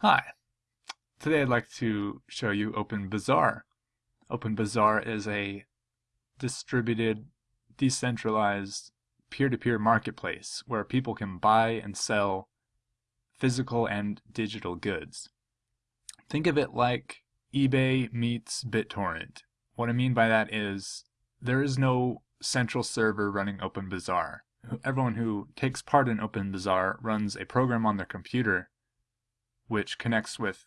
Hi. Today I'd like to show you OpenBazaar. OpenBazaar is a distributed, decentralized, peer-to-peer -peer marketplace where people can buy and sell physical and digital goods. Think of it like eBay meets BitTorrent. What I mean by that is there is no central server running OpenBazaar. Everyone who takes part in OpenBazaar runs a program on their computer which connects with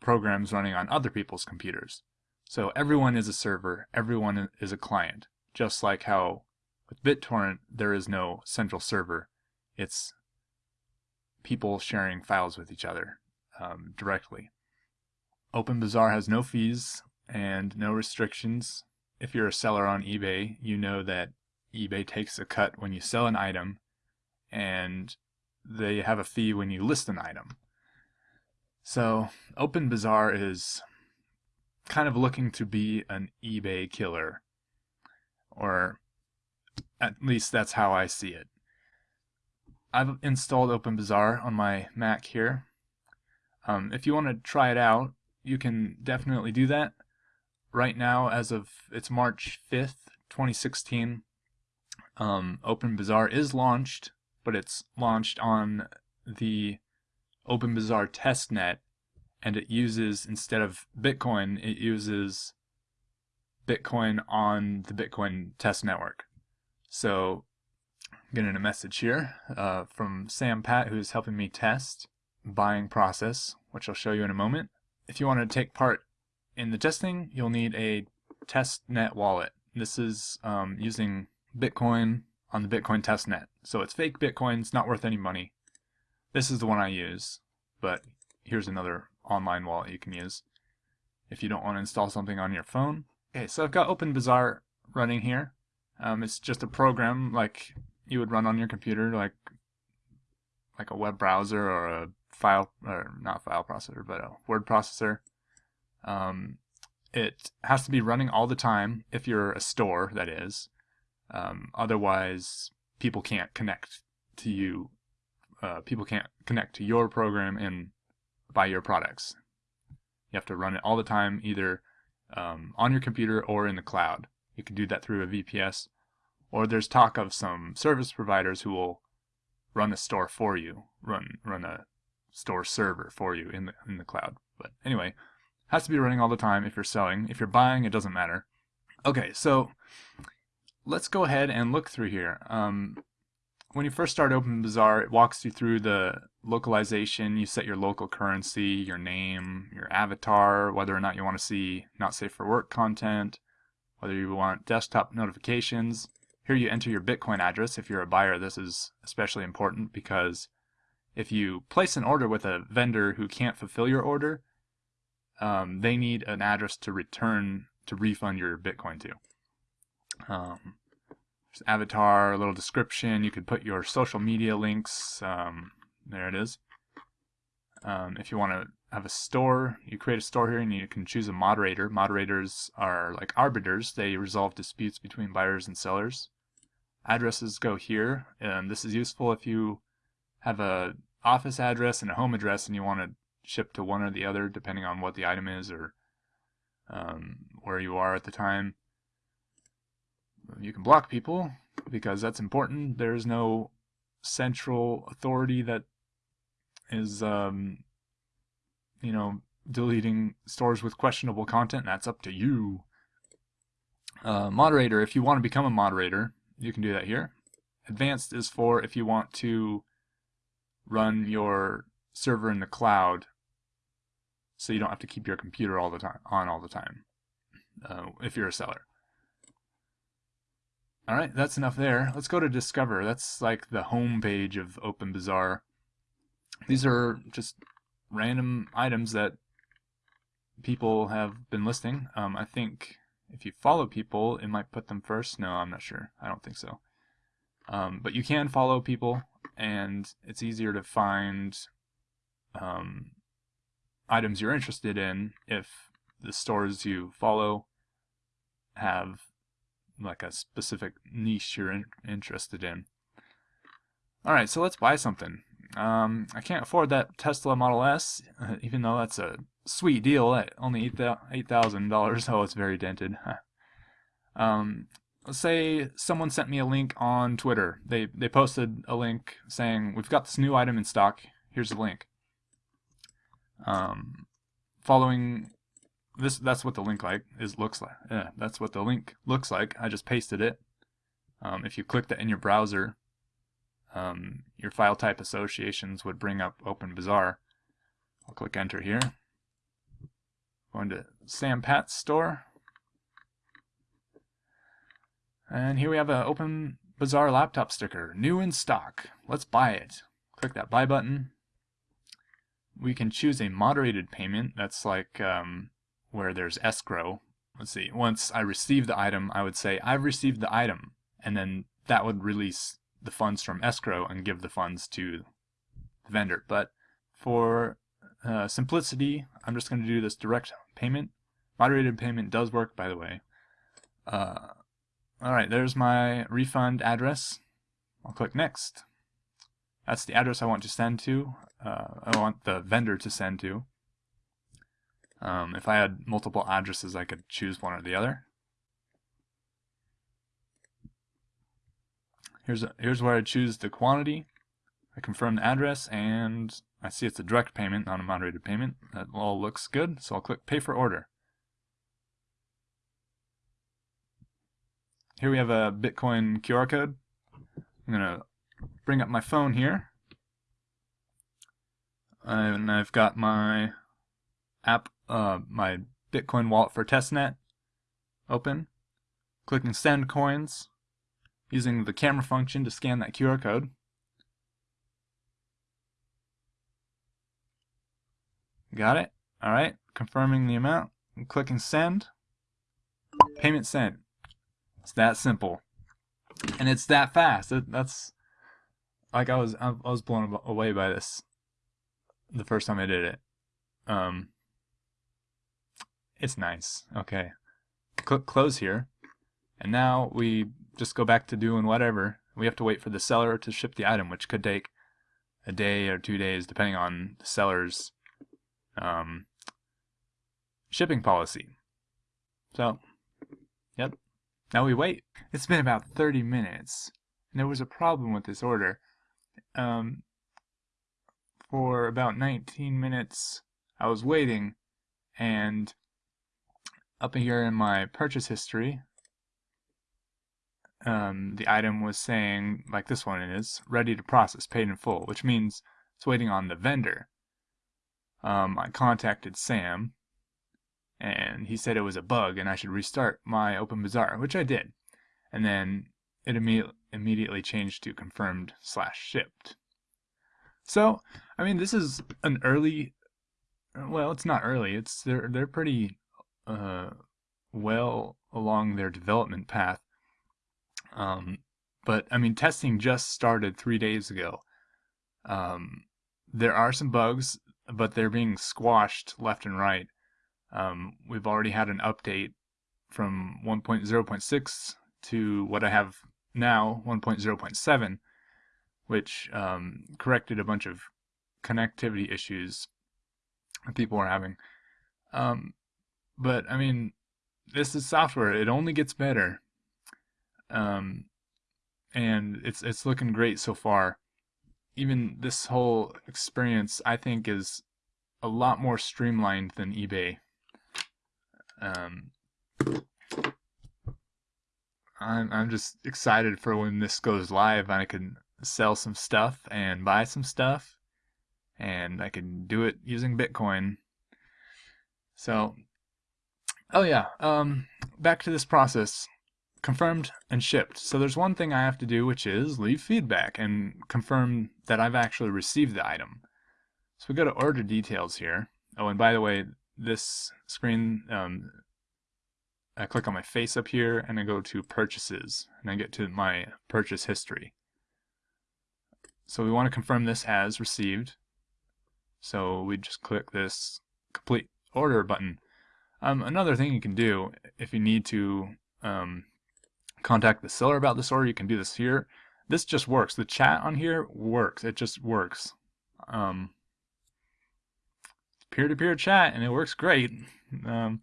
programs running on other people's computers. So everyone is a server, everyone is a client, just like how with BitTorrent there is no central server. It's people sharing files with each other um, directly. OpenBazaar has no fees and no restrictions. If you're a seller on eBay, you know that eBay takes a cut when you sell an item and they have a fee when you list an item. So OpenBazaar is kind of looking to be an eBay killer, or at least that's how I see it. I've installed OpenBazaar on my Mac here. Um, if you want to try it out, you can definitely do that. Right now, as of it's March 5th, 2016, um, OpenBazaar is launched, but it's launched on the OpenBazaar testnet and it uses, instead of Bitcoin, it uses Bitcoin on the Bitcoin test network. So I'm getting a message here uh, from Sam Pat who's helping me test buying process, which I'll show you in a moment. If you want to take part in the testing, you'll need a testnet wallet. This is um, using Bitcoin on the Bitcoin testnet. So it's fake Bitcoin, it's not worth any money. This is the one I use, but here's another online wallet you can use if you don't want to install something on your phone. Okay, so I've got OpenBazaar running here. Um, it's just a program like you would run on your computer, like like a web browser or a file, or not file processor, but a word processor. Um, it has to be running all the time if you're a store, that is. Um, otherwise, people can't connect to you uh, people can't connect to your program and buy your products. You have to run it all the time, either um, on your computer or in the cloud. You can do that through a VPS, or there's talk of some service providers who will run a store for you, run run a store server for you in the in the cloud. But anyway, has to be running all the time if you're selling. If you're buying, it doesn't matter. Okay, so let's go ahead and look through here. Um, when you first start OpenBazaar, it walks you through the localization. You set your local currency, your name, your avatar, whether or not you want to see not safe for work content, whether you want desktop notifications. Here you enter your Bitcoin address. If you're a buyer, this is especially important because if you place an order with a vendor who can't fulfill your order, um, they need an address to return to refund your Bitcoin to. Um, avatar, a little description. You could put your social media links. Um, there it is. Um, if you want to have a store, you create a store here and you can choose a moderator. Moderators are like arbiters. They resolve disputes between buyers and sellers. Addresses go here, and this is useful if you have a office address and a home address and you want to ship to one or the other depending on what the item is or um, where you are at the time you can block people because that's important. There's no central authority that is, um, you know, deleting stores with questionable content. That's up to you. Uh, moderator, if you want to become a moderator, you can do that here. Advanced is for if you want to run your server in the cloud so you don't have to keep your computer all the time on all the time uh, if you're a seller. All right, that's enough there. Let's go to Discover. That's like the home page of OpenBazaar. These are just random items that people have been listing. Um, I think if you follow people, it might put them first. No, I'm not sure. I don't think so. Um, but you can follow people, and it's easier to find um, items you're interested in if the stores you follow have like a specific niche you're in, interested in. Alright, so let's buy something. Um, I can't afford that Tesla Model S, even though that's a sweet deal at only $8,000. Oh, it's very dented. um, let's say someone sent me a link on Twitter. They, they posted a link saying, we've got this new item in stock. Here's the link. Um, following this, that's what the link like is looks like. Yeah, that's what the link looks like. I just pasted it. Um, if you click that in your browser, um, your file type associations would bring up OpenBazaar. I'll click enter here. Going to Sam Pat's store. And here we have an OpenBazaar laptop sticker, new in stock. Let's buy it. Click that buy button. We can choose a moderated payment. That's like um, where there's escrow. Let's see. Once I receive the item, I would say, I've received the item. And then that would release the funds from escrow and give the funds to the vendor. But for uh, simplicity, I'm just going to do this direct payment. Moderated payment does work, by the way. Uh, Alright, there's my refund address. I'll click next. That's the address I want to send to. Uh, I want the vendor to send to. Um, if I had multiple addresses, I could choose one or the other. Here's, a, here's where I choose the quantity. I confirm the address, and I see it's a direct payment, not a moderated payment. That all looks good, so I'll click Pay for Order. Here we have a Bitcoin QR code. I'm going to bring up my phone here. And I've got my app, uh, my Bitcoin wallet for testnet open. Clicking Send Coins using the camera function to scan that QR code. Got it? Alright, confirming the amount, I'm clicking send. Payment sent. It's that simple. And it's that fast. It, that's like I was I was blown away by this the first time I did it. Um it's nice. Okay. Click close here. And now we just go back to doing whatever. We have to wait for the seller to ship the item, which could take a day or two days, depending on the seller's um, shipping policy. So, yep. Now we wait. It's been about 30 minutes, and there was a problem with this order. Um, for about 19 minutes, I was waiting, and up here in my purchase history, um, the item was saying, like this one is, ready to process, paid in full, which means it's waiting on the vendor. Um, I contacted Sam, and he said it was a bug and I should restart my OpenBazaar, which I did. And then it imme immediately changed to confirmed slash shipped. So, I mean, this is an early, well, it's not early, it's, they're, they're pretty, uh, well along their development path. Um, but I mean, testing just started three days ago. Um, there are some bugs, but they're being squashed left and right. Um, we've already had an update from 1.0.6 to what I have now, 1.0.7, which um, corrected a bunch of connectivity issues that people were having. Um, but I mean, this is software; it only gets better um, and it's it's looking great so far. Even this whole experience, I think, is a lot more streamlined than eBay. Um, I'm I'm just excited for when this goes live. I can sell some stuff and buy some stuff, and I can do it using Bitcoin. So, oh yeah, um, back to this process confirmed and shipped. So there's one thing I have to do, which is leave feedback and confirm that I've actually received the item. So we go to order details here. Oh, and by the way, this screen, um, I click on my face up here and I go to purchases and I get to my purchase history. So we want to confirm this as received. So we just click this complete order button. Um, another thing you can do if you need to um, contact the seller about this order, you can do this here. This just works. The chat on here works. It just works. Um, peer-to-peer chat, and it works great. Um,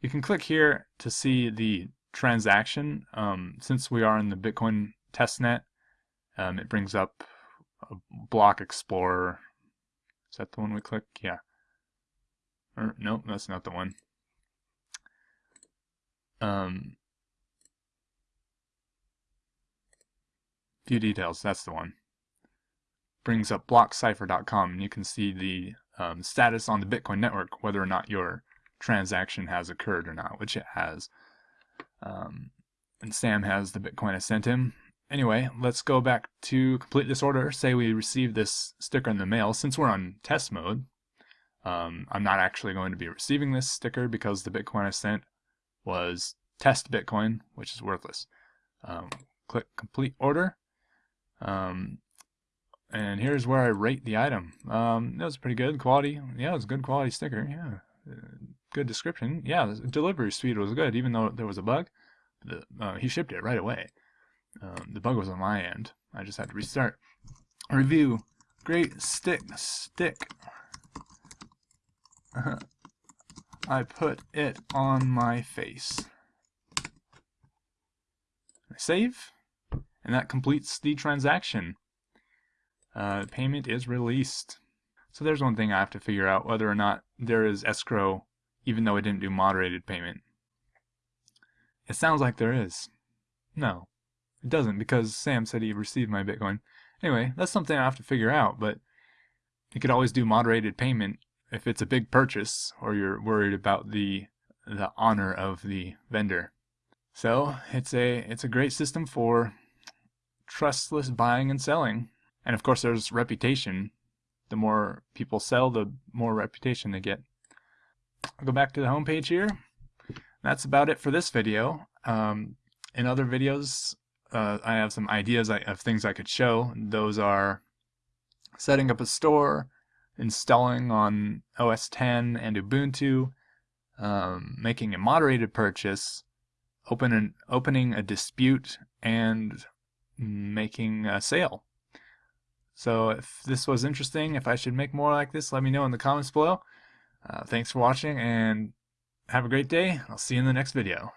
you can click here to see the transaction. Um, since we are in the Bitcoin testnet, um, it brings up a block explorer. Is that the one we click? Yeah. Or, nope, that's not the one. Um, view details, that's the one. Brings up blockcypher.com and you can see the um, status on the Bitcoin network, whether or not your transaction has occurred or not, which it has. Um, and Sam has the Bitcoin I sent him. Anyway, let's go back to complete this order. Say we receive this sticker in the mail. Since we're on test mode, um, I'm not actually going to be receiving this sticker because the Bitcoin I sent was test Bitcoin, which is worthless. Um, click complete order. Um, and here's where I rate the item. Um, that was pretty good quality. Yeah, it was a good quality sticker. Yeah, uh, good description. Yeah, delivery speed was good, even though there was a bug. The, uh, he shipped it right away. Um, the bug was on my end. I just had to restart. Review. Great stick. Stick. I put it on my face. I save, and that completes the transaction uh, payment is released. So there's one thing I have to figure out, whether or not there is escrow, even though I didn't do moderated payment. It sounds like there is. No, it doesn't, because Sam said he received my Bitcoin. Anyway, that's something I have to figure out, but you could always do moderated payment if it's a big purchase, or you're worried about the the honor of the vendor. So it's a it's a great system for trustless buying and selling. And of course, there's reputation. The more people sell, the more reputation they get. I'll go back to the home page here. That's about it for this video. Um, in other videos, uh, I have some ideas of things I could show. Those are setting up a store, installing on OS 10 and Ubuntu, um, making a moderated purchase, open an, opening a dispute, and making a sale. So if this was interesting, if I should make more like this, let me know in the comments below. Uh, thanks for watching and have a great day. I'll see you in the next video.